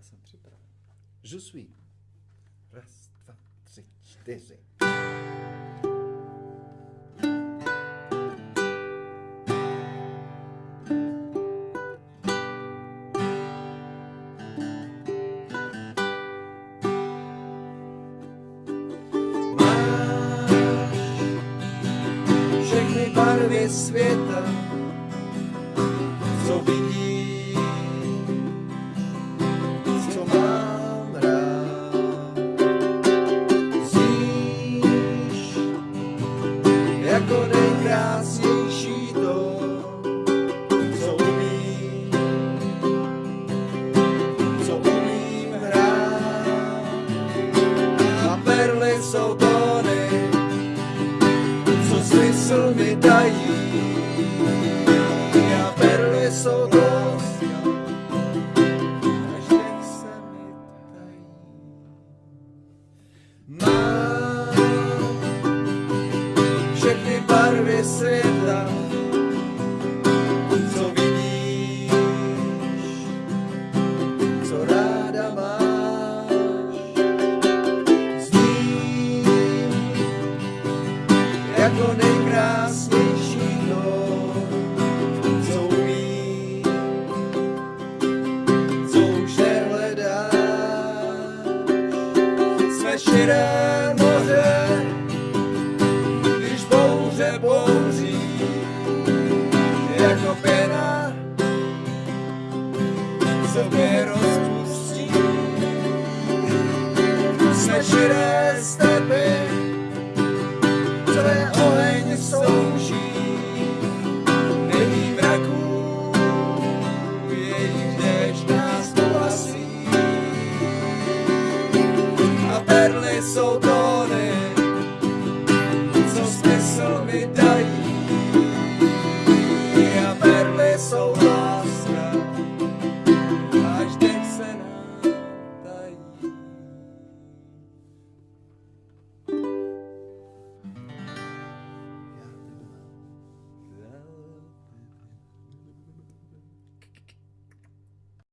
essa tripla. Je suis. Res, dva, tři, čtyři. Máš jako nejkrásnější to, co umím, co umím hrát. A perly jsou tóny, co smysl mi dají. A perly jsou dost, barvy světa, co vidíš, co ráda máš. Zním jako nejkrásnější to, co umí, co už nehledá. Jsme širé moře, bouří jako pěna se mě rozpustí. Jsme širé stepy tvé oheň slouží. Není mraků jejich déšť nás a perly jsou to